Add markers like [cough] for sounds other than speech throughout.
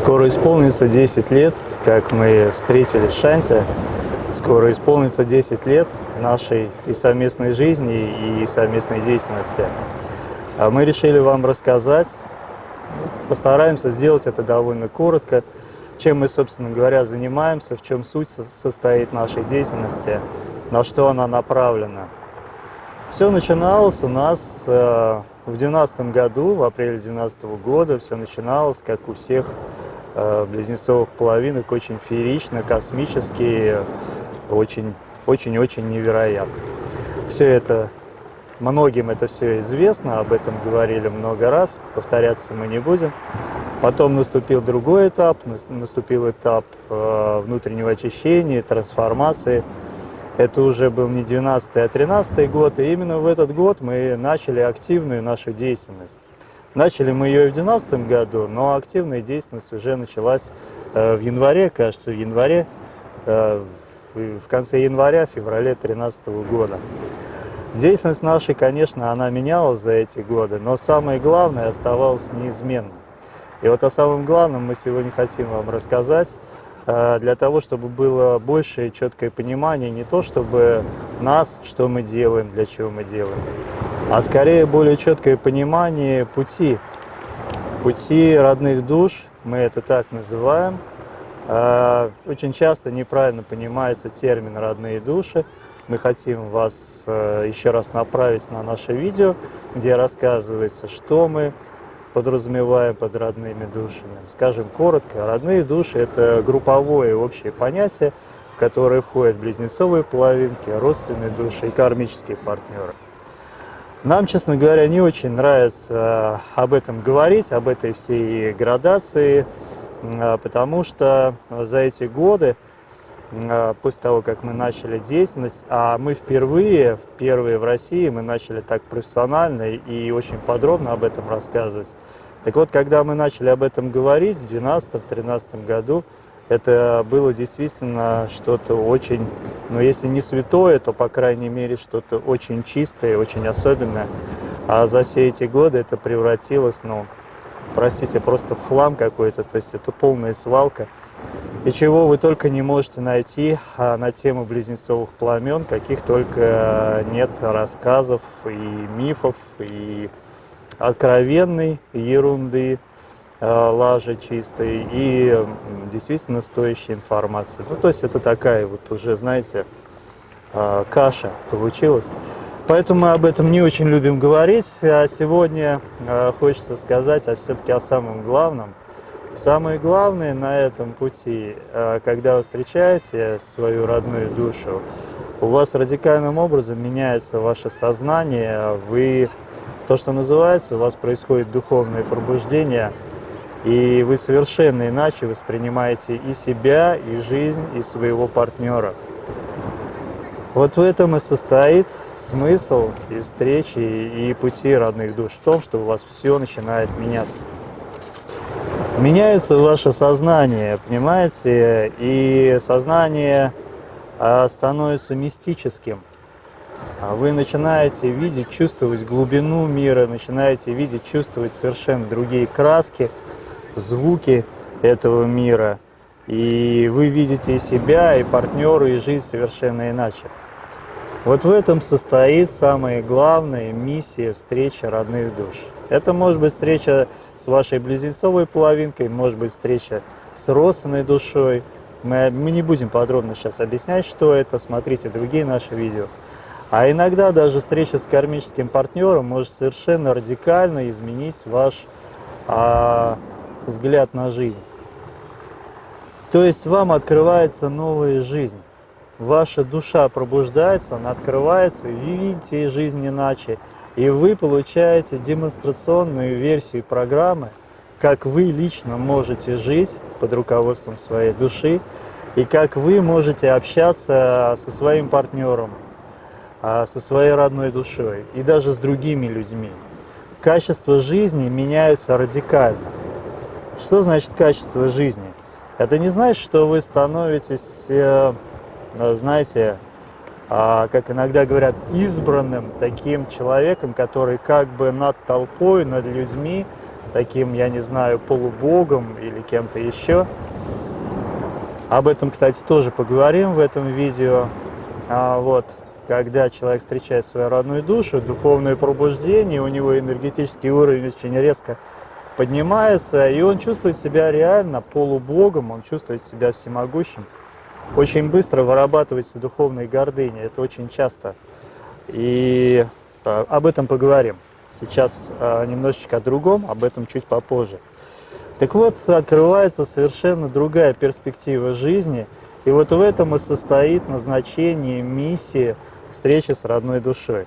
Скоро исполнится 10 лет, как мы встретились в Шансе. Скоро исполнится 10 лет нашей и совместной жизни, и совместной деятельности. А мы решили вам рассказать, постараемся сделать это довольно коротко, чем мы, собственно говоря, занимаемся, в чем суть состоит нашей деятельности, на что она направлена. Все начиналось у нас э, в 2012 году, в апреле 2012 года, все начиналось, как у всех близнецовых половинок очень феерично, космически, очень-очень-очень невероятно. Все это, многим это все известно, об этом говорили много раз, повторяться мы не будем. Потом наступил другой этап, наступил этап э, внутреннего очищения, трансформации. Это уже был не 12 а 13 год, и именно в этот год мы начали активную нашу деятельность. Начали мы ее в 2012 году, но активная деятельность уже началась э, в январе, кажется, в январе, э, в конце января, феврале 2013 года. Деятельность наша, конечно, она менялась за эти годы, но самое главное оставалось неизменным. И вот о самом главном мы сегодня хотим вам рассказать, э, для того, чтобы было больше четкое понимание, не то чтобы нас, что мы делаем, для чего мы делаем, а скорее более четкое понимание пути, пути родных душ, мы это так называем. А, очень часто неправильно понимается термин «родные души». Мы хотим вас э, еще раз направить на наше видео, где рассказывается, что мы подразумеваем под родными душами. Скажем коротко, родные души – это групповое общее понятие, в которое входят близнецовые половинки, родственные души и кармические партнеры. Нам, честно говоря, не очень нравится об этом говорить, об этой всей градации, а, потому что за эти годы, а, после того, как мы начали деятельность, а мы впервые, первые в России, мы начали так профессионально и очень подробно об этом рассказывать. Так вот, когда мы начали об этом говорить в 2012-2013 году, это было действительно что-то очень, ну если не святое, то по крайней мере что-то очень чистое, очень особенное. А за все эти годы это превратилось, ну, простите, просто в хлам какой-то, то есть это полная свалка. И чего вы только не можете найти а, на тему близнецовых пламен, каких только нет рассказов и мифов, и откровенной ерунды, Э, лажи чистой и действительно стоящей информации. Ну, то есть это такая вот уже, знаете, э, каша получилась. Поэтому мы об этом не очень любим говорить, а сегодня э, хочется сказать а все-таки о самом главном. Самое главное на этом пути, когда вы встречаете свою родную душу, у вас радикальным образом меняется ваше сознание, вы, то, что называется, у вас происходит духовное пробуждение – и вы совершенно иначе воспринимаете и себя, и жизнь, и своего партнера. Вот в этом и состоит смысл и встречи, и пути родных душ, в том, что у вас все начинает меняться. Меняется ваше сознание, понимаете, и сознание а, становится мистическим. А вы начинаете видеть, чувствовать глубину мира, начинаете видеть, чувствовать совершенно другие краски – звуки этого мира, и вы видите себя, и партнеру, и жизнь совершенно иначе. Вот в этом состоит самая главная миссия встречи родных душ. Это может быть встреча с вашей близнецовой половинкой, может быть встреча с родственной душой. Мы, мы не будем подробно сейчас объяснять, что это, смотрите другие наши видео. А иногда даже встреча с кармическим партнером может совершенно радикально изменить ваш а, взгляд на жизнь. То есть вам открывается новая жизнь. Ваша душа пробуждается, она открывается, и видите жизнь иначе. И вы получаете демонстрационную версию программы, как вы лично можете жить под руководством своей души, и как вы можете общаться со своим партнером, а, со своей родной душой и даже с другими людьми. Качество жизни меняется радикально. Что значит качество жизни? Это не значит, что вы становитесь, э, знаете, а, как иногда говорят, избранным таким человеком, который как бы над толпой, над людьми таким, я не знаю, полубогом или кем-то еще. Об этом, кстати, тоже поговорим в этом видео. А вот, когда человек встречает свою родную душу, духовное пробуждение, у него энергетический уровень очень резко поднимается, и он чувствует себя реально полубогом, он чувствует себя всемогущим. Очень быстро вырабатывается духовная гордыня, это очень часто. И а, об этом поговорим. Сейчас а, немножечко о другом, об этом чуть попозже. Так вот, открывается совершенно другая перспектива жизни, и вот в этом и состоит назначение миссии встречи с родной душой.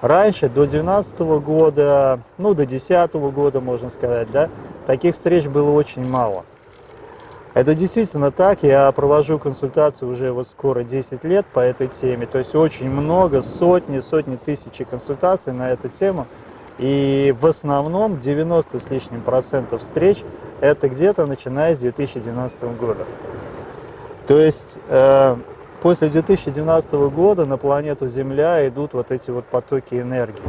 Раньше, до 12 года, ну до 10 года, можно сказать, да, таких встреч было очень мало. Это действительно так, я провожу консультацию уже вот скоро 10 лет по этой теме, то есть очень много, сотни, сотни тысяч консультаций на эту тему – и в основном 90 с лишним процентов встреч это где-то начиная с 2012 года. То есть э, после 2012 года на планету Земля идут вот эти вот потоки энергии.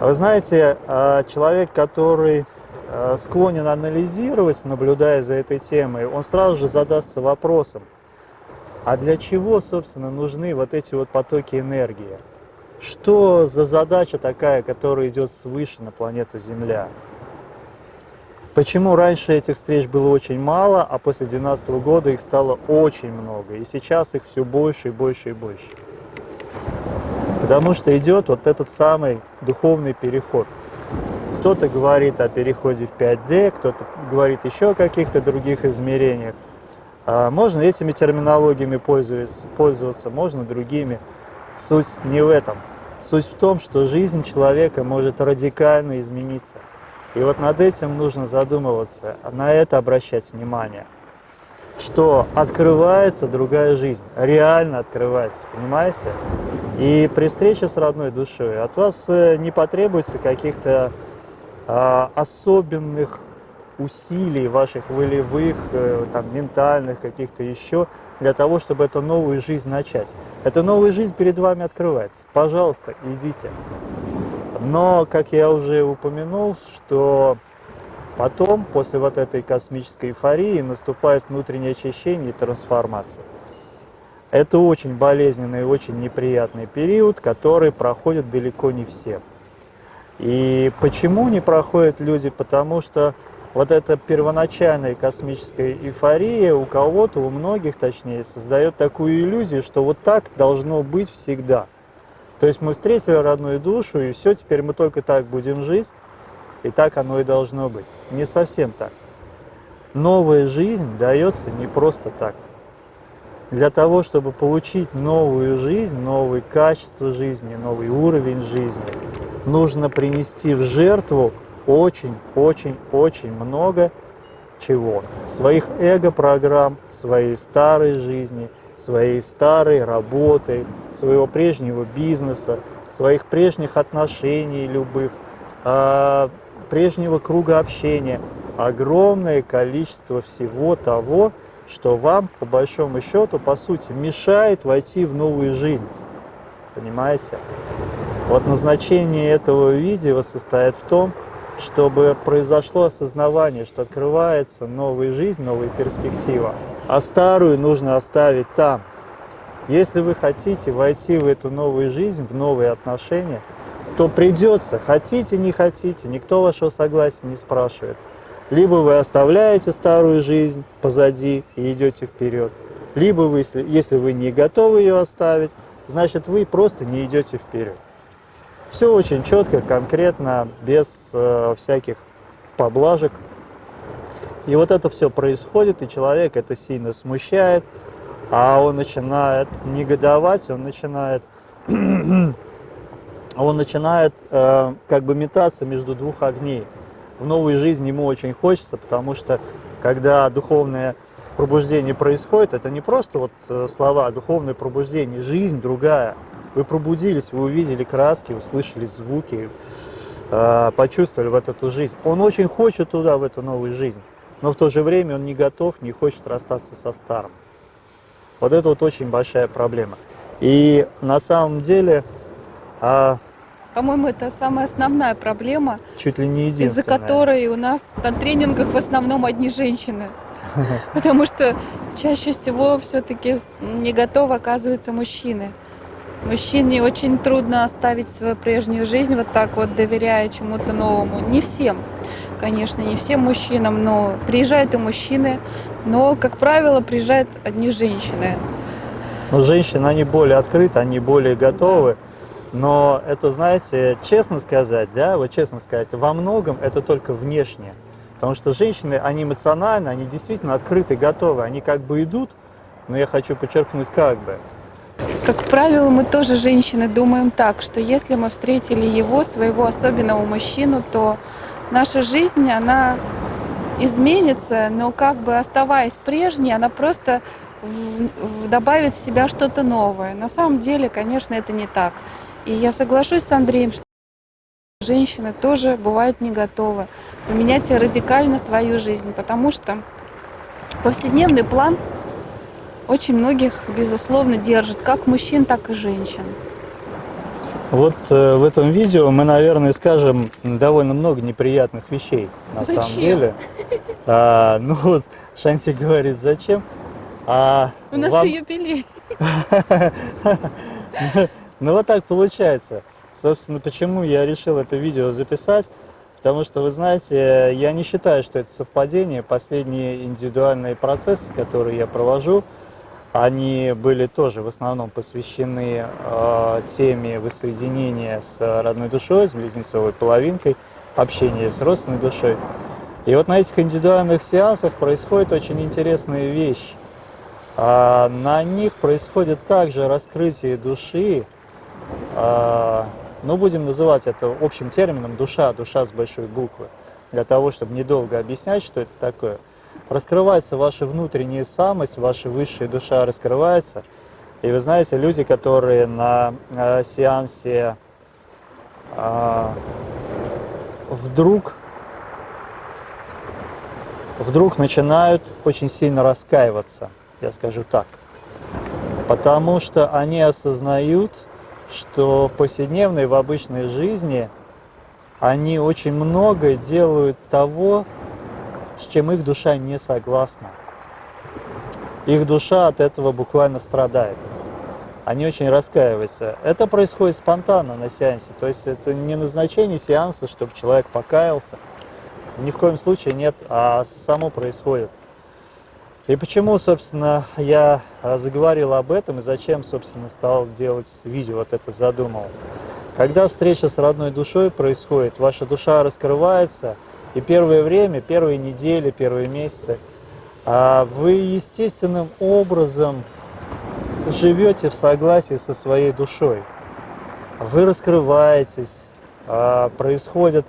Вы знаете, э, человек, который э, склонен анализировать, наблюдая за этой темой, он сразу же задастся вопросом, а для чего, собственно, нужны вот эти вот потоки энергии? Что за задача такая, которая идет свыше на планету Земля? Почему раньше этих встреч было очень мало, а после 2012 года их стало очень много, и сейчас их все больше и больше и больше? Потому что идет вот этот самый духовный переход. Кто-то говорит о переходе в 5D, кто-то говорит еще о каких-то других измерениях. А можно этими терминологиями пользоваться, пользоваться, можно другими. Суть не в этом. Суть в том, что жизнь человека может радикально измениться. И вот над этим нужно задумываться, на это обращать внимание. Что открывается другая жизнь, реально открывается, понимаете? И при встрече с родной душой от вас э, не потребуется каких-то а, особенных усилий ваших волевых, э, там, ментальных, каких-то еще, для того, чтобы эту новую жизнь начать. Эта новая жизнь перед вами открывается. Пожалуйста, идите. Но, как я уже упомянул, что потом, после вот этой космической эйфории, наступает внутреннее очищение и трансформация. Это очень болезненный и очень неприятный период, который проходит далеко не все. И почему не проходят люди? Потому что вот эта первоначальная космическая эйфория у кого-то, у многих точнее, создает такую иллюзию, что вот так должно быть всегда. То есть мы встретили родную душу, и все, теперь мы только так будем жить, и так оно и должно быть. Не совсем так. Новая жизнь дается не просто так. Для того, чтобы получить новую жизнь, новые качества жизни, новый уровень жизни, нужно принести в жертву очень-очень-очень много чего. Своих эго-программ, своей старой жизни, своей старой работы, своего прежнего бизнеса, своих прежних отношений любых, а, прежнего круга общения. Огромное количество всего того, что вам, по большому счету, по сути, мешает войти в новую жизнь. Понимаете? Вот назначение этого видео состоит в том, чтобы произошло осознавание, что открывается новая жизнь, новая перспектива, а старую нужно оставить там. Если вы хотите войти в эту новую жизнь, в новые отношения, то придется, хотите, не хотите, никто вашего согласия не спрашивает. Либо вы оставляете старую жизнь позади и идете вперед, либо вы, если вы не готовы ее оставить, значит вы просто не идете вперед. Все очень четко, конкретно, без э, всяких поблажек. И вот это все происходит, и человек это сильно смущает, а он начинает негодовать, он начинает, [clears throat] он начинает э, как бы метаться между двух огней. В новой жизни ему очень хочется, потому что когда духовное пробуждение происходит, это не просто вот э, слова, духовное пробуждение, жизнь другая – вы пробудились, вы увидели краски, услышали звуки, а, почувствовали в эту жизнь. Он очень хочет туда, в эту новую жизнь, но в то же время он не готов, не хочет расстаться со старым. Вот это вот очень большая проблема. И на самом деле а, По-моему, это самая основная проблема, Чуть ли не из-за которой у нас на тренингах в основном одни женщины. [laughs] Потому что чаще всего все-таки не готовы оказываются мужчины. Мужчине очень трудно оставить свою прежнюю жизнь вот так вот, доверяя чему-то новому. Не всем, конечно, не всем мужчинам, но приезжают и мужчины, но, как правило, приезжают одни женщины. Но женщины, они более открыты, они более готовы. Но это, знаете, честно сказать, да, вот честно сказать, во многом это только внешне. Потому что женщины, они эмоционально, они действительно открыты, готовы. Они как бы идут, но я хочу подчеркнуть, как бы. Как правило, мы тоже, женщины, думаем так, что если мы встретили его, своего особенного мужчину, то наша жизнь, она изменится, но как бы оставаясь прежней, она просто добавит в себя что-то новое. На самом деле, конечно, это не так. И я соглашусь с Андреем, что женщины тоже бывают не готовы поменять радикально свою жизнь, потому что повседневный план очень многих, безусловно, держит, как мужчин, так и женщин. Вот э, в этом видео мы, наверное, скажем довольно много неприятных вещей, на самом Зачем? деле. А, ну вот, Шанти говорит, зачем? А У нас вам- же юбилей. [laughs] Ну вот так получается. Собственно, почему я решил это видео записать? Потому что, вы знаете, я не считаю, что это совпадение. Последние индивидуальные процессы, которые я провожу, они были тоже в основном посвящены э, теме воссоединения с родной душой, с близнецовой половинкой, общения с родственной душой. И вот на этих индивидуальных сеансах происходит очень интересная вещь. А, на них происходит также раскрытие души, а, ну, будем называть это общим термином душа, душа с большой буквы, для того, чтобы недолго объяснять, что это такое. Раскрывается ваша внутренняя самость, ваша высшая душа раскрывается. И вы знаете, люди, которые на э, сеансе а, вдруг вдруг начинают очень сильно раскаиваться, я скажу так. Потому что они осознают, что в повседневной, в обычной жизни они очень много делают того, с чем их душа не согласна. Их душа от этого буквально страдает. Они очень раскаиваются. Это происходит спонтанно на сеансе. То есть это не назначение сеанса, чтобы человек покаялся. Ни в коем случае нет, а само происходит. И почему, собственно, я а, заговорил об этом и зачем, собственно, стал делать видео, вот это задумал. Когда встреча с родной душой происходит, ваша душа раскрывается, и первое время, первые недели, первые месяцы, а, вы естественным образом живете в согласии со своей душой. Вы раскрываетесь, а, происходит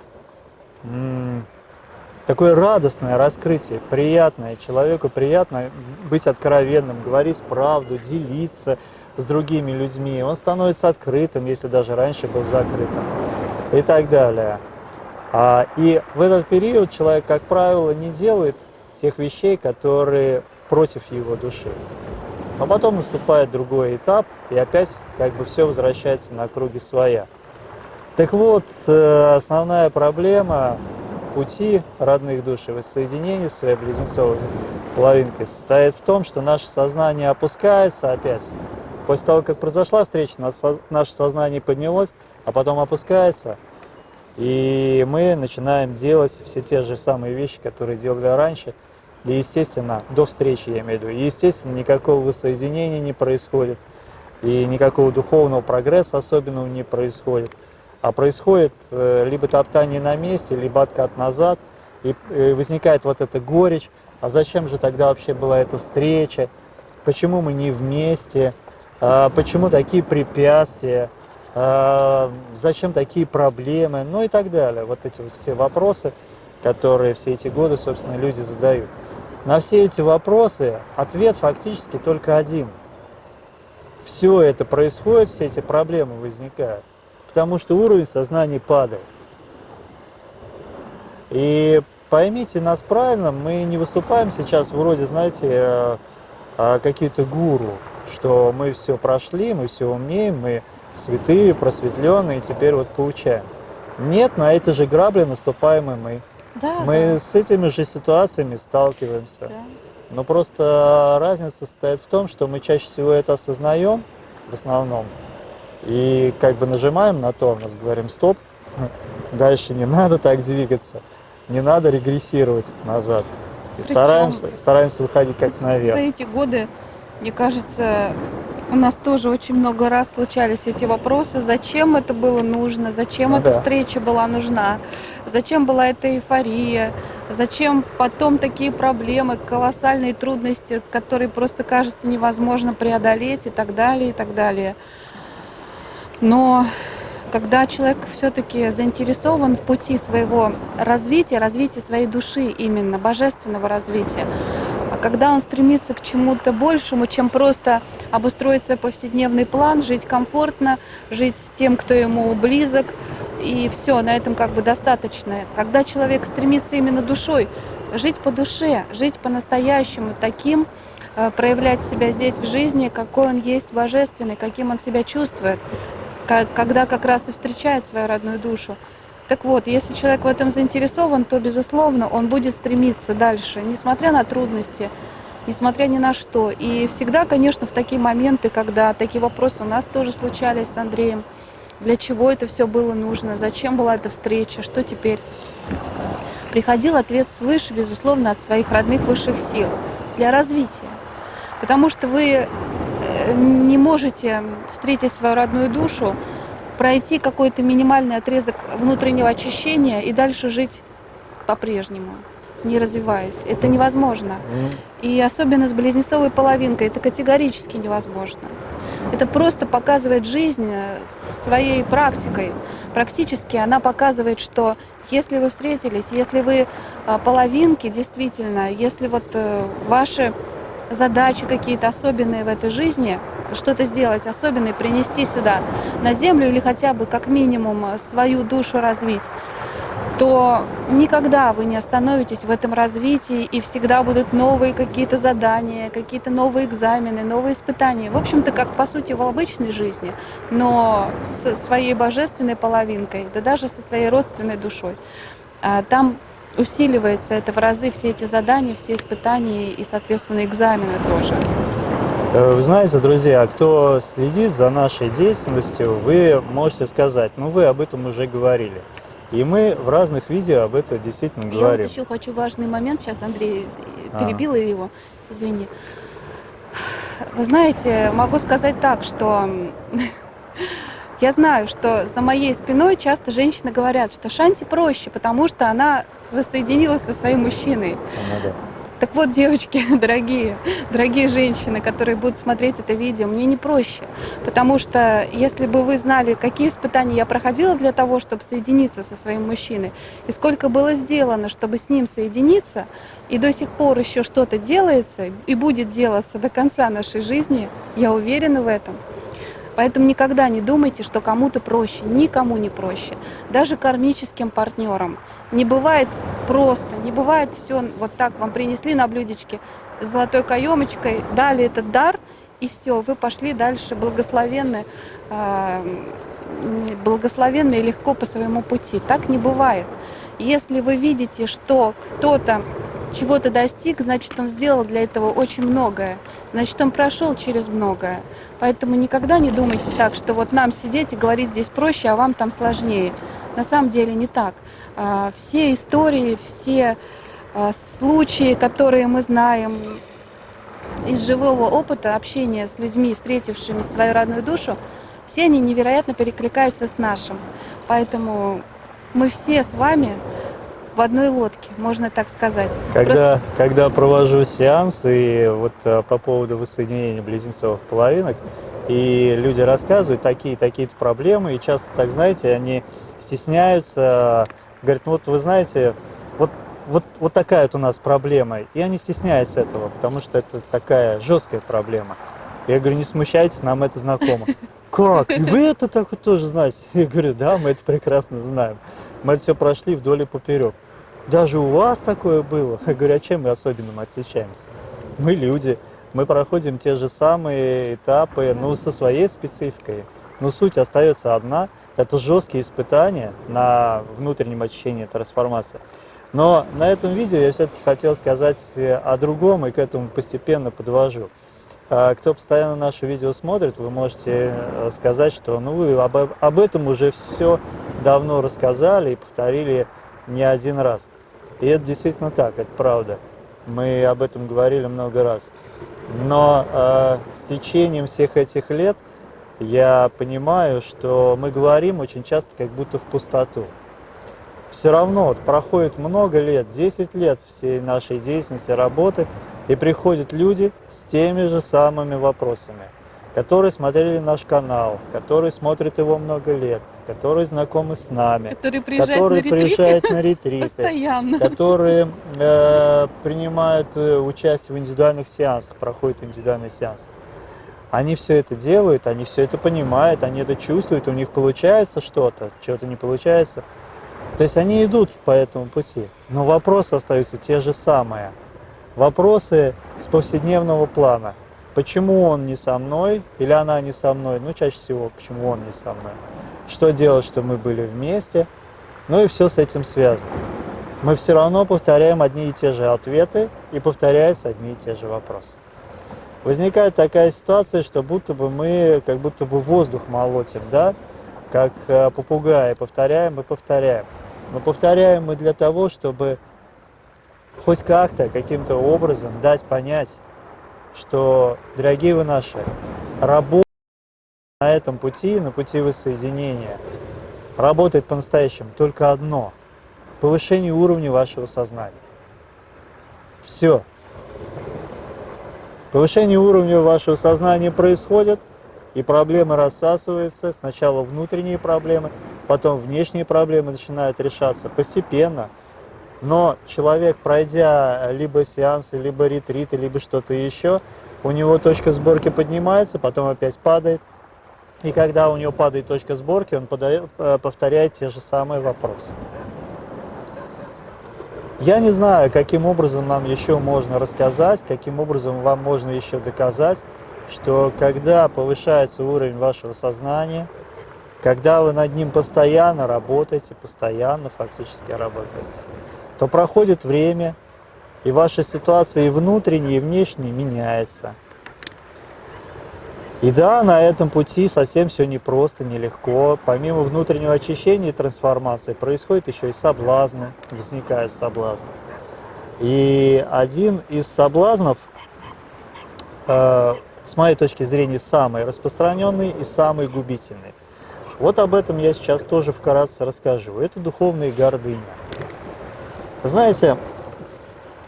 такое радостное раскрытие, приятное. Человеку приятно быть откровенным, говорить правду, делиться с другими людьми. Он становится открытым, если даже раньше был закрытым и так далее. А, и в этот период человек, как правило, не делает тех вещей, которые против его души. Но потом наступает другой этап, и опять как бы все возвращается на круги своя. Так вот, э, основная проблема пути родных душ и воссоединения с своей близнецовой половинкой состоит в том, что наше сознание опускается опять. После того, как произошла встреча, наше сознание поднялось, а потом опускается, и мы начинаем делать все те же самые вещи, которые делали раньше, и, естественно, до встречи, я имею в виду, и, естественно, никакого воссоединения не происходит, и никакого духовного прогресса особенного не происходит. А происходит э, либо топтание на месте, либо откат назад, и э, возникает вот эта горечь, а зачем же тогда вообще была эта встреча, почему мы не вместе, А, почему такие препятствия, зачем такие проблемы, ну и так далее. Вот эти вот все вопросы, которые все эти годы, собственно, люди задают. На все эти вопросы ответ фактически только один. Все это происходит, все эти проблемы возникают потому что уровень сознания падает. И поймите нас правильно, мы не выступаем сейчас вроде, знаете, э, э, какие-то гуру, что мы все прошли, мы все умеем, мы святые, просветленные, теперь вот получаем. Нет, на эти же грабли наступаем и мы. Да, Мы да, с этими же ситуациями сталкиваемся. да. Но просто разница состоит в том, что мы чаще всего это осознаем в основном. И как бы нажимаем на тормоз, говорим стоп, [laughs] дальше не надо так двигаться, не надо регрессировать назад. И Причем- стараемся, стараемся выходить как За наверх. эти годы, мне кажется, у нас тоже очень много раз случались эти вопросы, зачем это было нужно, зачем Ну эта да. встреча была нужна, зачем была эта эйфория, зачем потом такие проблемы, колоссальные трудности, которые просто кажется невозможно преодолеть и так далее, и так далее. Но когда человек все-таки заинтересован в пути своего развития, развития своей души именно, божественного развития, когда он стремится к чему-то большему, чем просто обустроить свой повседневный план, жить комфортно, жить с тем, кто ему близок, и все, на этом как бы достаточно. Когда человек стремится именно душой, жить по душе, жить по-настоящему таким, э, проявлять себя здесь в жизни, какой он есть божественный, каким он себя чувствует, когда как раз и встречает свою родную душу. Так вот, если человек в этом заинтересован, то, безусловно, он будет стремиться дальше, несмотря на трудности, несмотря ни на что. И всегда, конечно, в такие моменты, когда такие вопросы у нас тоже случались с Андреем, для чего это все было нужно, зачем была эта встреча, что теперь, приходил ответ свыше, безусловно, от своих родных высших сил для развития. Потому что вы э, не можете встретить свою родную душу, пройти какой-то минимальный отрезок внутреннего очищения и дальше жить по-прежнему, не развиваясь. Это невозможно. И особенно с близнецовой половинкой это категорически невозможно. Это просто показывает жизнь э, своей практикой. Практически она показывает, что если вы встретились, если вы а, половинки, действительно, если вот э, ваши задачи какие-то особенные в этой жизни, что-то сделать особенное, принести сюда на землю или хотя бы как минимум э, свою душу развить, то никогда вы не остановитесь в этом развитии, и всегда будут новые какие-то задания, какие-то новые экзамены, новые испытания. В общем-то, как по сути в обычной жизни, но со своей божественной половинкой, да даже со своей родственной душой. А Там усиливается это в разы, все эти задания, все испытания и, соответственно, экзамены тоже. Э, Вы знаете, друзья, кто следит за нашей деятельностью, вы можете сказать, ну вы об этом уже говорили. И мы в разных видео об этом действительно Я говорим. вот еще хочу важный момент, сейчас Андрей А. перебила его, извини. Вы знаете, могу сказать так, что [laughs] я знаю, что за моей спиной часто женщины говорят, что Шанти проще, потому что она воссоединилась со своим мужчиной. Да. Так вот, девочки, [laughs] дорогие, дорогие женщины, которые будут смотреть это видео, мне не проще. Потому что если бы вы знали, какие испытания я проходила для того, чтобы соединиться со своим мужчиной, и сколько было сделано, чтобы с ним соединиться, и до сих пор еще что-то делается и будет делаться до конца нашей жизни, я уверена в этом. Поэтому никогда не думайте, что кому-то проще, никому не проще, даже кармическим партнерам. Не бывает просто, не бывает все вот так вам принесли на блюдечке золотой каемочкой, дали этот дар, и все, вы пошли дальше благословенны, а, м, благословенно и легко по своему пути. Так не бывает. Если вы видите, что кто-то чего-то достиг, значит, он сделал для этого очень многое. Значит, он прошел через многое. Поэтому никогда не думайте так, что вот нам сидеть и говорить здесь проще, а вам там сложнее. На самом деле не так. А, Все истории, все а, случаи, которые мы знаем из живого опыта общения с людьми, встретившими свою родную душу, все они невероятно перекликаются с нашим. Поэтому мы все с вами в одной лодке, можно так сказать. Когда, когда провожу сеанс, и вот э, по поводу воссоединения близнецовых половинок, и люди рассказывают такие, такие-то проблемы, и часто, так знаете, они стесняются, говорят, ну вот вы знаете, вот, вот, вот такая вот у нас проблема, и они стесняются этого, потому что это такая жесткая проблема. Я говорю, не смущайтесь, нам это знакомо. [laughs] Как? И вы это так вот тоже знаете? Я говорю, да, мы это прекрасно знаем. Мы это все прошли вдоль и поперек. Даже у вас такое было? Я говорю, а чем мы особенным отличаемся? Мы люди, мы проходим те же самые этапы, ну, со своей спецификой. но суть остается одна. Это жесткие испытания на внутреннем очищении трансформации. Но на этом видео я все-таки хотел сказать о другом и к этому постепенно подвожу. А, кто постоянно наши видео смотрит, вы можете э, сказать, что ну, вы об, об этом уже все давно рассказали и повторили не один раз. И это действительно так, это правда. Мы об этом говорили много раз. Но э, с течением всех этих лет я понимаю, что мы говорим очень часто как будто в пустоту. Все равно вот, проходит много лет, 10 лет всей нашей деятельности, работы, и приходят люди с теми же самыми вопросами, которые смотрели наш канал, которые смотрят его много лет, которые знакомы с нами, которые приезжают, которые на, приезжают на [laughs] ретриты, постоянно. которые э, принимают э, участие в индивидуальных сеансах, проходят индивидуальный сеанс. Они все это делают, они все это понимают, они это чувствуют, у них получается что-то, что-то не получается. То есть они идут по этому пути, но вопросы остаются те же самые – вопросы с повседневного плана. Почему он не со мной или она не со мной? Ну, чаще всего, почему он не со мной? Что делать, что мы были вместе? Ну и все с этим связано. Мы все равно повторяем одни и те же ответы и повторяются одни и те же вопросы. Возникает такая ситуация, что будто бы мы как будто бы воздух молотим, да? Как э, попугаи, повторяем и повторяем. Но повторяем мы для того, чтобы хоть как-то, каким-то образом дать понять, что, дорогие вы наши, работа на этом пути, на пути воссоединения, работает по-настоящему только одно – повышение уровня вашего сознания. Все. Повышение уровня вашего сознания происходит, и проблемы рассасываются. Сначала внутренние проблемы, потом внешние проблемы начинают решаться постепенно – но человек, пройдя либо сеансы, либо ретриты, либо что-то еще, у него точка сборки поднимается, потом опять падает. И когда у него падает точка сборки, он подает, э, повторяет те же самые вопросы. Я не знаю, каким образом нам еще можно рассказать, каким образом вам можно еще доказать, что когда повышается уровень вашего сознания, когда вы над ним постоянно работаете, постоянно фактически работаете, то проходит время, и ваша ситуация и внутренняя, и внешняя меняется. И да, на этом пути совсем все непросто, нелегко. Помимо внутреннего очищения и трансформации происходит еще и соблазны, возникает соблазн. И один из соблазнов, э, с моей точки зрения, самый распространенный и самый губительный. Вот об этом я сейчас тоже вкратце расскажу. Это духовная гордыня. Знаете,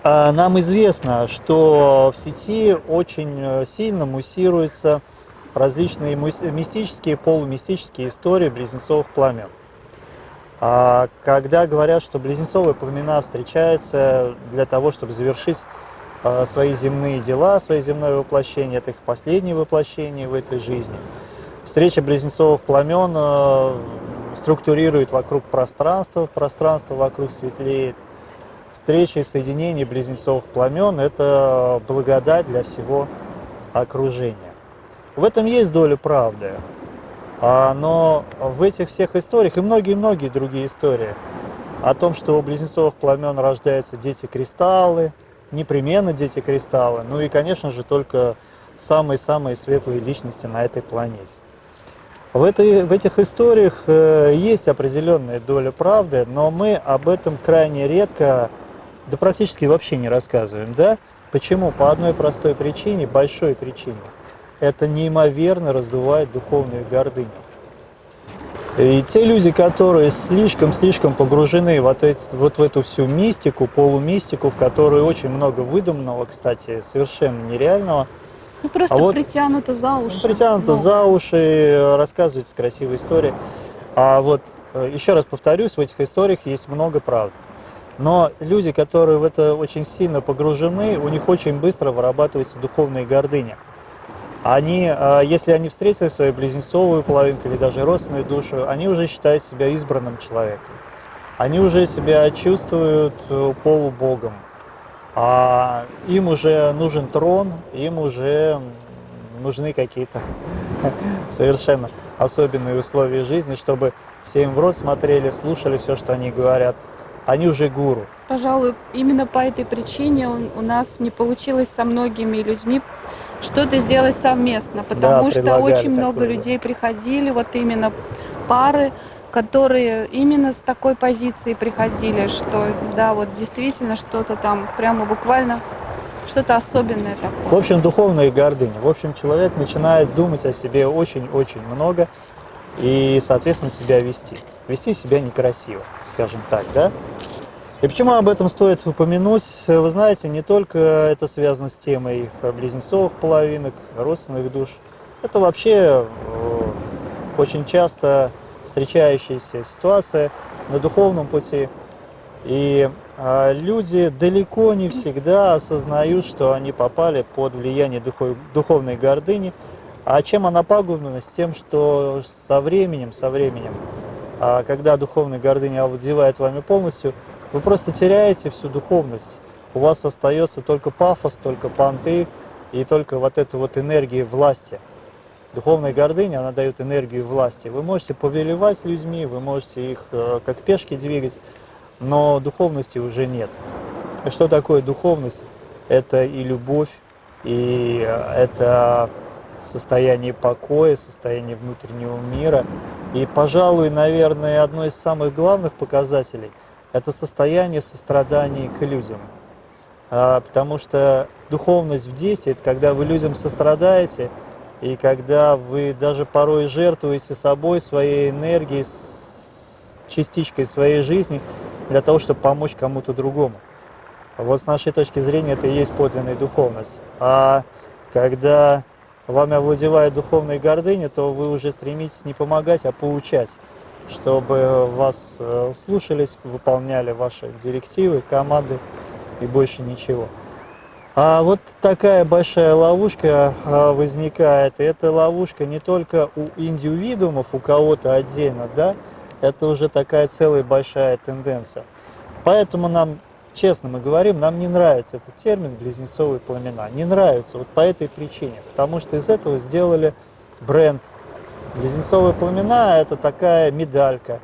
а, нам известно, что в сети очень э, сильно муссируются различные мистические, полумистические истории близнецовых пламен. А когда говорят, что близнецовые пламена встречаются для того, чтобы завершить а, свои земные дела, свое земное воплощение, это их последнее воплощение в этой жизни. Встреча близнецовых пламен э, структурирует вокруг пространства, пространство вокруг светлеет, встречи и соединение близнецовых пламен – это благодать для всего окружения. В этом есть доля правды, а, но в этих всех историях и многие-многие другие истории о том, что у близнецовых пламен рождаются дети-кристаллы, непременно дети-кристаллы, ну и, конечно же, только самые-самые светлые личности на этой планете. В, этой, в этих историях э, есть определенная доля правды, но мы об этом крайне редко да практически вообще не рассказываем, да? Почему? По одной простой причине, большой причине. Это неимоверно раздувает духовную гордыню. И те люди, которые слишком-слишком погружены вот, эти, вот в эту всю мистику, полумистику, в которой очень много выдуманного, кстати, совершенно нереального. Ну, просто а вот, притянуто за уши. Ну, притянуто ну. за уши, рассказывается красивая история. А вот, э, еще раз повторюсь, в этих историях есть много правды. Но люди, которые в это очень сильно погружены, у них очень быстро вырабатывается духовная гордыня. Они, а, если они встретили свою близнецовую половинку или даже родственную душу, они уже считают себя избранным человеком. Они уже себя чувствуют э, полубогом. А им уже нужен трон, им уже нужны какие-то [laughs] совершенно особенные условия жизни, чтобы все им в рот смотрели, слушали все, что они говорят. Они уже гуру. Пожалуй, именно по этой причине у нас не получилось со многими людьми что-то сделать совместно, потому да, что очень много такое. людей приходили, вот именно пары, которые именно с такой позиции приходили, что да, вот действительно что-то там прямо буквально что-то особенное такое. В общем, духовная гордыня. В общем, человек начинает думать о себе очень-очень много и, соответственно, себя вести. Вести себя некрасиво, скажем так, да? И почему об этом стоит упомянуть? Вы знаете, не только это связано с темой близнецовых половинок, родственных душ. Это вообще э, очень часто встречающаяся ситуация на духовном пути. И а, люди далеко не всегда осознают, что они попали под влияние духов, духовной гордыни. А чем она пагубна? С тем, что со временем, со временем, а, когда духовная гордыня овладевает вами полностью, вы просто теряете всю духовность. У вас остается только пафос, только понты и только вот эта вот энергия власти. Духовная гордыня, она дает энергию власти. Вы можете повелевать людьми, вы можете их э, как пешки двигать, но духовности уже нет. Что такое духовность? Это и любовь, и э, это состояние покоя, состояние внутреннего мира. И, пожалуй, наверное, одно из самых главных показателей – это состояние сострадания к людям. А, потому что духовность в действии – это когда вы людям сострадаете – и когда вы даже порой жертвуете собой, своей энергией, частичкой своей жизни для того, чтобы помочь кому-то другому. Вот с нашей точки зрения это и есть подлинная духовность. А когда вами овладевает духовная гордыня, то вы уже стремитесь не помогать, а поучать, чтобы вас э, слушались, выполняли ваши директивы, команды и больше ничего. А вот такая большая ловушка а, возникает. И эта ловушка не только у индивидуумов, у кого-то отдельно, да, это уже такая целая большая тенденция. Поэтому нам, честно мы говорим, нам не нравится этот термин «близнецовые пламена». Не нравится вот по этой причине, потому что из этого сделали бренд. Близнецовые пламена – это такая медалька,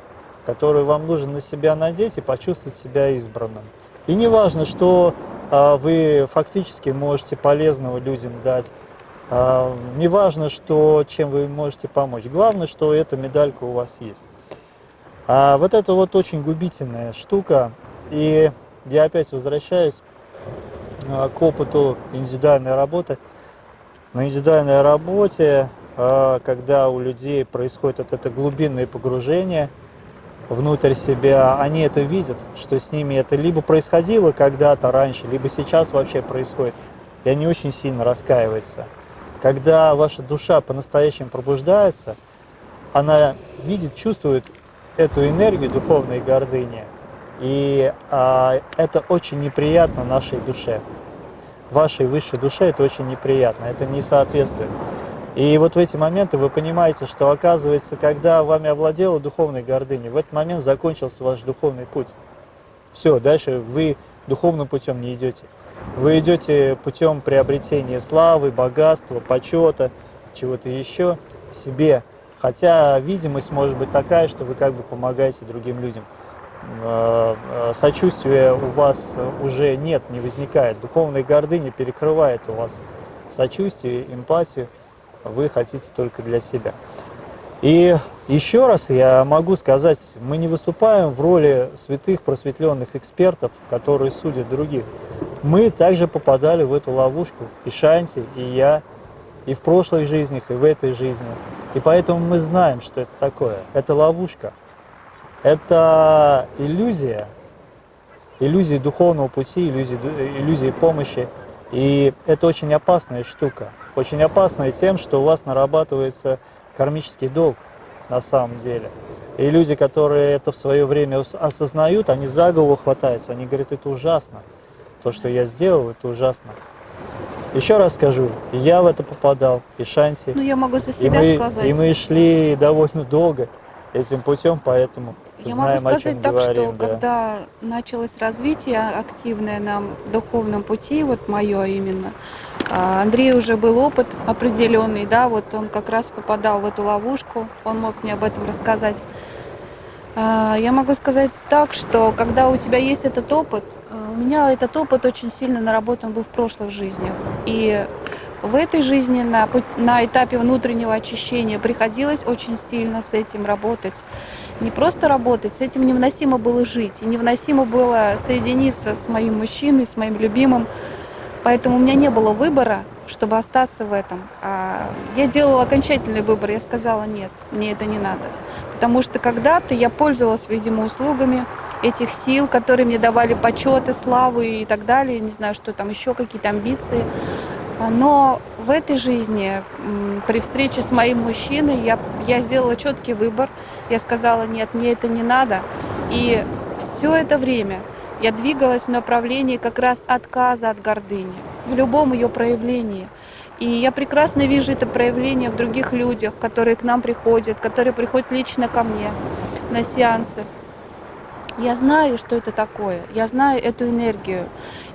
которую вам нужно на себя надеть и почувствовать себя избранным. И не важно, что а, вы фактически можете полезного людям дать. А, неважно, что, чем вы можете помочь. Главное, что эта медалька у вас есть. А вот это вот очень губительная штука. И я опять возвращаюсь а, к опыту индивидуальной работы. На индивидуальной работе, когда у людей происходит вот это глубинное погружение – внутрь себя, они это видят, что с ними это либо происходило когда-то раньше, либо сейчас вообще происходит, и они очень сильно раскаиваются. Когда ваша душа по-настоящему пробуждается, она видит, чувствует эту энергию духовной гордыни, и а, это очень неприятно нашей душе. Вашей высшей душе это очень неприятно, это не соответствует. И вот в эти моменты вы понимаете, что оказывается, когда вами овладела духовная гордыня, в этот момент закончился ваш духовный путь. Все, дальше вы духовным путем не идете. Вы идете путем приобретения славы, богатства, почета, чего-то еще себе. Хотя видимость может быть такая, что вы как бы помогаете другим людям. Э, э, сочувствия у вас уже нет, не возникает. Духовная гордыня перекрывает у вас сочувствие, эмпатию вы хотите только для себя. И еще раз я могу сказать, мы не выступаем в роли святых просветленных экспертов, которые судят других. Мы также попадали в эту ловушку, и Шанти, и я, и в прошлых жизнях, и в этой жизни. И поэтому мы знаем, что это такое. Это ловушка. Это иллюзия, иллюзия духовного пути, иллюзия, иллюзия помощи. И это очень опасная штука очень опасной тем, что у вас нарабатывается кармический долг на самом деле. И люди, которые это в свое время осознают, они за голову хватаются, они говорят, это ужасно. То, что я сделал, это ужасно. Еще раз скажу, я в это попадал, и Шанти. Ну, я могу за себя и мы, сказать. И мы шли довольно долго этим путем, поэтому я знаем, могу сказать так, говорим, что да. когда началось развитие активное на духовном пути, вот мое именно, А Андрей уже был опыт определенный, да, вот он как раз попадал в эту ловушку, он мог мне об этом рассказать. А, я могу сказать так, что когда у тебя есть этот опыт, у меня этот опыт очень сильно наработан был в прошлых жизнях. И в этой жизни на, на этапе внутреннего очищения приходилось очень сильно с этим работать. Не просто работать, с этим невыносимо было жить. И невыносимо было соединиться с моим мужчиной, с моим любимым. Поэтому у меня не было выбора, чтобы остаться в этом. А я делала окончательный выбор. Я сказала, нет, мне это не надо. Потому что когда-то я пользовалась, видимо, услугами этих сил, которые мне давали почеты, славу и так далее. Не знаю, что там еще, какие-то амбиции. Но в этой жизни, при встрече с моим мужчиной, я, я сделала четкий выбор. Я сказала, нет, мне это не надо. И все это время я двигалась в направлении как раз отказа от гордыни, в любом ее проявлении. И я прекрасно вижу это проявление в других людях, которые к нам приходят, которые приходят лично ко мне на сеансы. Я знаю, что это такое, я знаю эту энергию.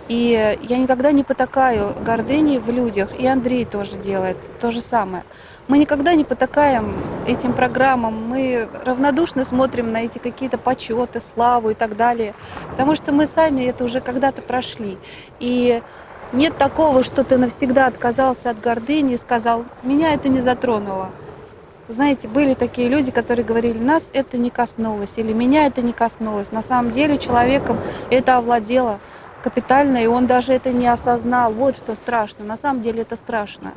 И я никогда не потакаю гордыни в людях, и Андрей тоже делает то же самое. Мы никогда не потакаем этим программам, мы равнодушно смотрим на эти какие-то почеты, славу и так далее, потому что мы сами это уже когда-то прошли. И нет такого, что ты навсегда отказался от гордыни и сказал, меня это не затронуло. Знаете, были такие люди, которые говорили, нас это не коснулось, или меня это не коснулось. На самом деле человеком это овладело капитально, и он даже это не осознал. Вот что страшно. На самом деле это страшно,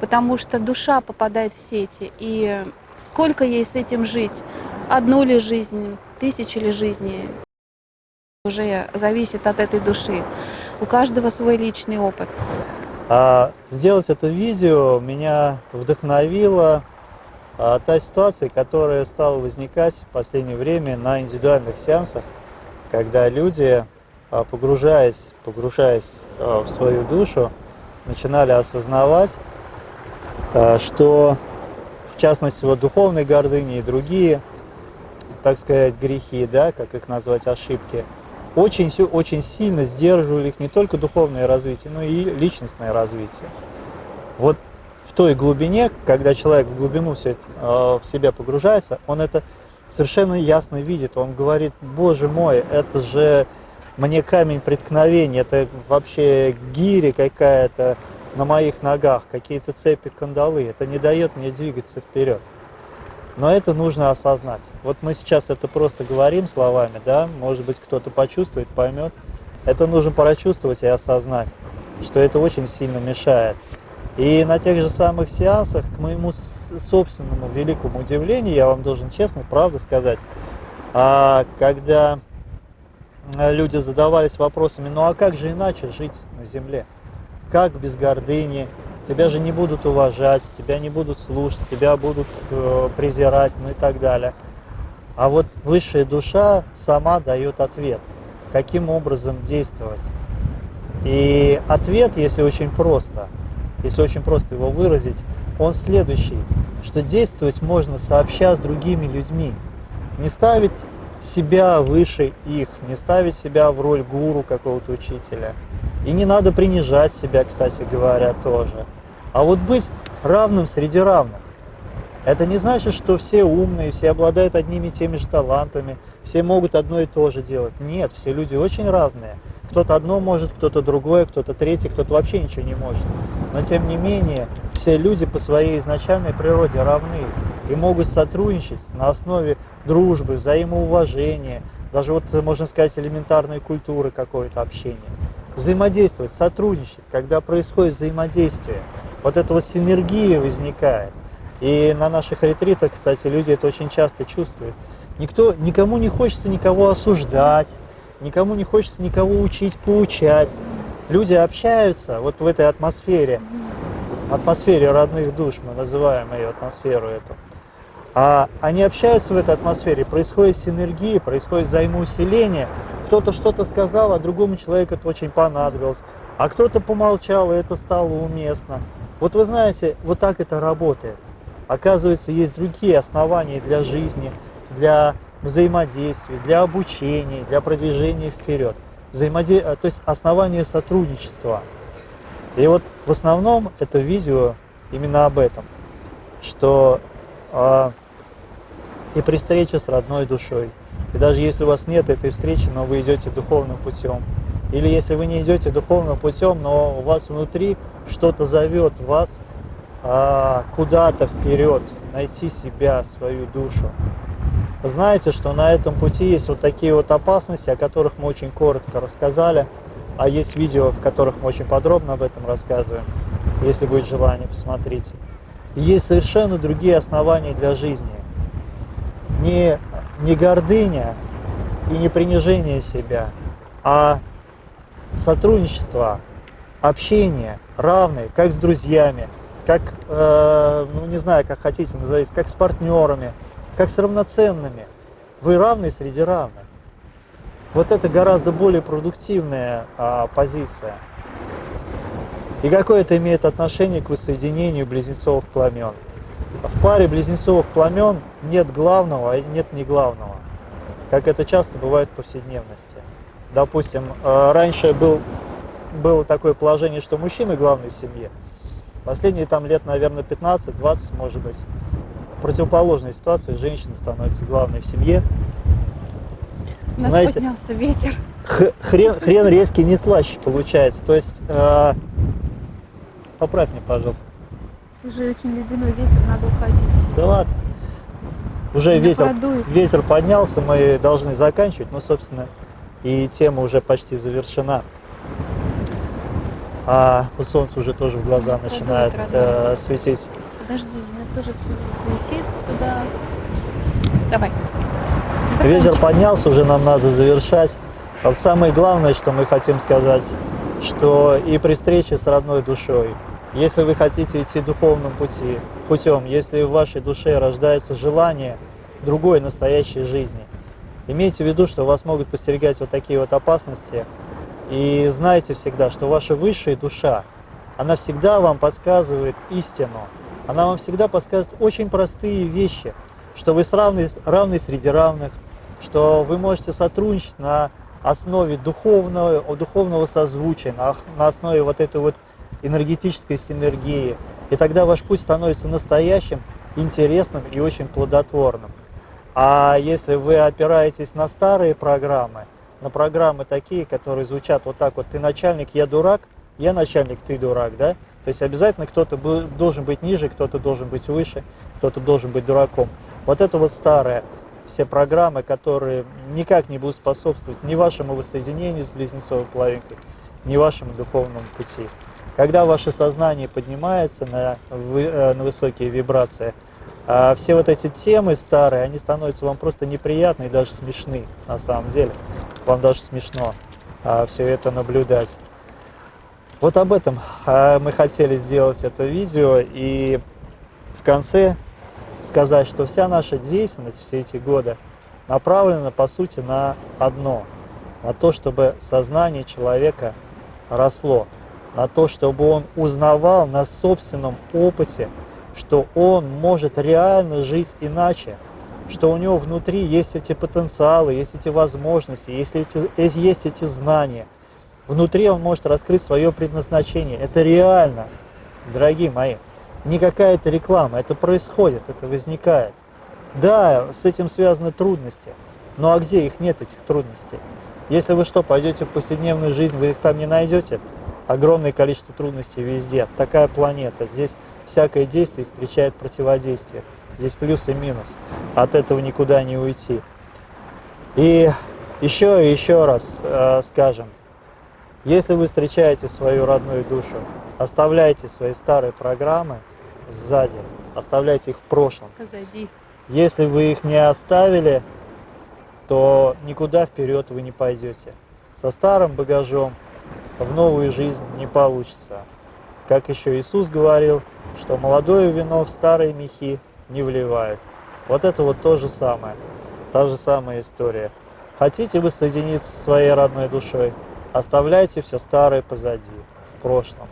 потому что душа попадает в сети, и сколько ей с этим жить? Одну ли жизнь, тысячи ли жизней? Уже зависит от этой души. У каждого свой личный опыт. А сделать это видео меня вдохновило а, та ситуация, которая стала возникать в последнее время на индивидуальных сеансах, когда люди погружаясь, погружаясь а, в свою душу, начинали осознавать, а, что в частности вот духовной гордыни и другие, так сказать, грехи, да, как их назвать, ошибки, очень, очень сильно сдерживали их не только духовное развитие, но и личностное развитие. Вот в той глубине, когда человек в глубину все, в себя погружается, он это совершенно ясно видит. Он говорит, боже мой, это же мне камень преткновения, это вообще гири какая-то на моих ногах, какие-то цепи, кандалы, это не дает мне двигаться вперед. Но это нужно осознать. Вот мы сейчас это просто говорим словами, да, может быть кто-то почувствует, поймет. Это нужно прочувствовать и осознать, что это очень сильно мешает. И на тех же самых сеансах, к моему собственному великому удивлению, я вам должен честно, правда сказать, а когда люди задавались вопросами, ну а как же иначе жить на земле? Как без гордыни? Тебя же не будут уважать, тебя не будут слушать, тебя будут э, презирать, ну и так далее. А вот высшая душа сама дает ответ, каким образом действовать. И ответ, если очень просто, если очень просто его выразить, он следующий, что действовать можно сообща с другими людьми. Не ставить себя выше их, не ставить себя в роль гуру какого-то учителя. И не надо принижать себя, кстати говоря, тоже. А вот быть равным среди равных. Это не значит, что все умные, все обладают одними и теми же талантами, все могут одно и то же делать. Нет, все люди очень разные. Кто-то одно может, кто-то другое, кто-то третье, кто-то вообще ничего не может. Но тем не менее, все люди по своей изначальной природе равны и могут сотрудничать на основе дружбы, взаимоуважения, даже вот, можно сказать, элементарной культуры какой-то общения. Взаимодействовать, сотрудничать, когда происходит взаимодействие, вот эта вот синергия возникает. И на наших ретритах, кстати, люди это очень часто чувствуют. Никто, никому не хочется никого осуждать, никому не хочется никого учить, поучать. Люди общаются вот в этой атмосфере, атмосфере родных душ, мы называем ее атмосферу эту. А они общаются в этой атмосфере, происходит синергия, происходит взаимоусиление. Кто-то что-то сказал, а другому человеку это очень понадобилось. А кто-то помолчал, и это стало уместно. Вот вы знаете, вот так это работает. Оказывается, есть другие основания для жизни, для взаимодействия, для обучения, для продвижения вперед. Взаимоде... То есть основания сотрудничества. И вот в основном это видео именно об этом, что э, и при встрече с родной душой, и даже если у вас нет этой встречи, но вы идете духовным путем, или если вы не идете духовным путем, но у вас внутри что-то зовет вас а, куда-то вперед, найти себя, свою душу. Знаете, что на этом пути есть вот такие вот опасности, о которых мы очень коротко рассказали, а есть видео, в которых мы очень подробно об этом рассказываем. Если будет желание, посмотрите. И есть совершенно другие основания для жизни. Не, не гордыня и не принижение себя, а сотрудничество, общение равное, как с друзьями, как, э, ну не знаю, как хотите назовите, как с партнерами, как с равноценными. Вы равны среди равных. Вот это гораздо более продуктивная а, позиция. И какое это имеет отношение к воссоединению близнецовых пламен? В паре близнецовых пламен нет главного, а нет не главного, как это часто бывает в повседневности. Допустим, э, раньше был, было такое положение, что мужчина главный в семье. Последние там лет, наверное, 15-20, может быть, в противоположной ситуации женщина становится главной в семье. У нас Знаете, поднялся ветер. Хрен, хрен резкий не слаще получается. То есть, э, поправь мне, пожалуйста. Уже очень ледяной ветер, надо уходить. Да ладно. Уже ветер, ветер поднялся, мы должны заканчивать. Ну, собственно, и тема уже почти завершена. А у солнца уже тоже в глаза Продует, начинает э, светить. Подожди, мне тоже все летит сюда. Давай. Ветер поднялся, уже нам надо завершать. Вот самое главное, что мы хотим сказать, что и при встрече с родной душой, если вы хотите идти духовным пути, путем, если в вашей душе рождается желание другой настоящей жизни, Имейте в виду, что вас могут постерегать вот такие вот опасности. И знайте всегда, что ваша высшая душа, она всегда вам подсказывает истину. Она вам всегда подсказывает очень простые вещи, что вы равны, равны среди равных, что вы можете сотрудничать на основе духовного, духовного созвучия, на, на основе вот этой вот энергетической синергии. И тогда ваш путь становится настоящим, интересным и очень плодотворным. А если вы опираетесь на старые программы, на программы такие, которые звучат вот так вот, ты начальник, я дурак, я начальник, ты дурак, да? То есть обязательно кто-то должен быть ниже, кто-то должен быть выше, кто-то должен быть дураком. Вот это вот старое, все программы, которые никак не будут способствовать ни вашему воссоединению с близнецовой половинкой, ни вашему духовному пути. Когда ваше сознание поднимается на, э, на высокие вибрации, а все вот эти темы старые, они становятся вам просто неприятны и даже смешны на самом деле. Вам даже смешно а, все это наблюдать. Вот об этом а, мы хотели сделать это видео и в конце сказать, что вся наша деятельность все эти годы направлена по сути на одно, на то, чтобы сознание человека росло, на то, чтобы он узнавал на собственном опыте что он может реально жить иначе, что у него внутри есть эти потенциалы, есть эти возможности, есть эти, есть эти знания. Внутри он может раскрыть свое предназначение. Это реально, дорогие мои. Не какая-то реклама, это происходит, это возникает. Да, с этим связаны трудности, ну а где их нет, этих трудностей? Если вы что, пойдете в повседневную жизнь, вы их там не найдете? Огромное количество трудностей везде. Такая планета. Здесь всякое действие встречает противодействие. Здесь плюс и минус. От этого никуда не уйти. И еще и еще раз э, скажем, если вы встречаете свою родную душу, оставляйте свои старые программы сзади, оставляйте их в прошлом. Позади. Если вы их не оставили, то никуда вперед вы не пойдете. Со старым багажом в новую жизнь не получится. Как еще Иисус говорил, что молодое вино в старые мехи не вливают. Вот это вот то же самое, та же самая история. Хотите вы соединиться со своей родной душой, оставляйте все старое позади, в прошлом,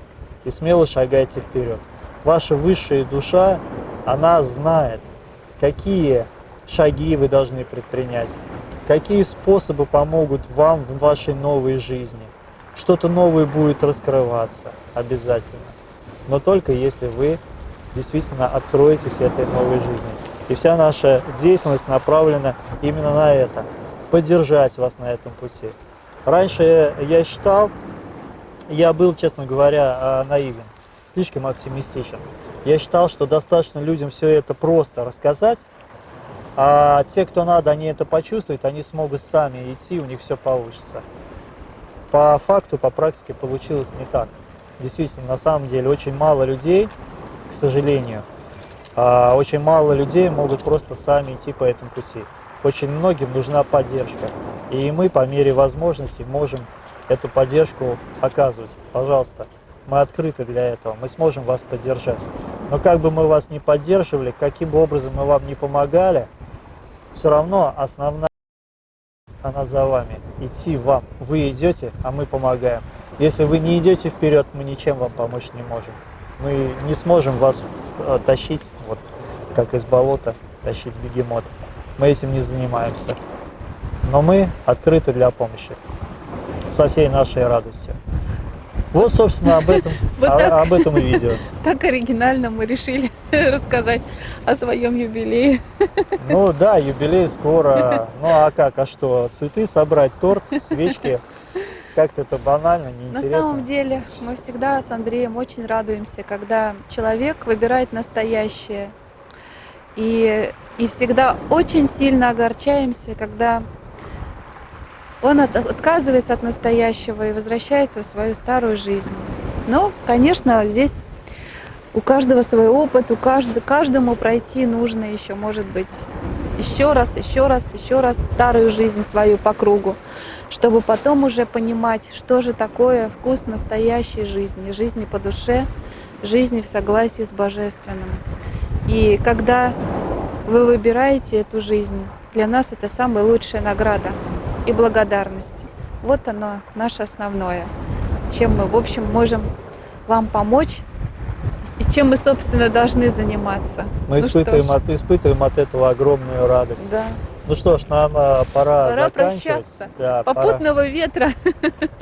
и смело шагайте вперед. Ваша высшая душа, она знает, какие шаги вы должны предпринять, какие способы помогут вам в вашей новой жизни. Что-то новое будет раскрываться, обязательно. Но только если вы действительно откроетесь этой новой жизни. И вся наша деятельность направлена именно на это, поддержать вас на этом пути. Раньше я считал, я был, честно говоря, а, наивен, слишком оптимистичен. Я считал, что достаточно людям все это просто рассказать, а те, кто надо, они это почувствуют, они смогут сами идти, у них все получится. По факту, по практике получилось не так. Действительно, на самом деле, очень мало людей, к сожалению, а, очень мало людей могут просто сами идти по этому пути. Очень многим нужна поддержка. И мы по мере возможности можем эту поддержку оказывать. Пожалуйста, мы открыты для этого, мы сможем вас поддержать. Но как бы мы вас не поддерживали, каким бы образом мы вам не помогали, все равно основная она за вами. Идти вам. Вы идете, а мы помогаем. Если вы не идете вперед, мы ничем вам помочь не можем. Мы не сможем вас э, тащить, вот как из болота, тащить бегемот. Мы этим не занимаемся. Но мы открыты для помощи со всей нашей радостью. Вот, собственно, об этом, [laughs] Вот так. об этом и видео. Так оригинально мы решили [laughs] рассказать о своем юбилее. [laughs] Ну да, юбилей скоро. Ну а как, а что? Цветы собрать, торт, свечки. Как-то это банально, На неинтересно. самом деле мы всегда с Андреем очень радуемся, когда человек выбирает настоящее. И, и всегда очень сильно огорчаемся, когда он от- отказывается от настоящего и возвращается в свою старую жизнь. Но, конечно, здесь у каждого свой опыт, у каждого, каждому пройти нужно еще, может быть, еще раз, еще раз, еще раз старую жизнь свою по кругу, чтобы потом уже понимать, что же такое вкус настоящей жизни, жизни по душе, жизни в согласии с Божественным. И когда вы выбираете эту жизнь, для нас это самая лучшая награда и благодарность. Вот оно, наше основное, чем мы, в общем, можем вам помочь и чем мы, собственно, должны заниматься. Мы Ну испытываем, от, испытываем от этого огромную радость. Да. Ну что ж, нам а, пора, Пора прощаться. Да, пора. Попутного ветра.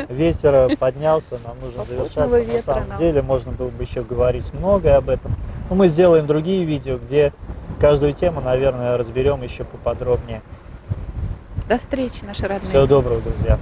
Ветер поднялся, нам нужно Попутного завершаться. На ветра самом нам. деле можно было бы еще говорить многое об этом. Но мы сделаем другие видео, где каждую тему, наверное, разберем еще поподробнее. До встречи, наши родные. Всего доброго, друзья.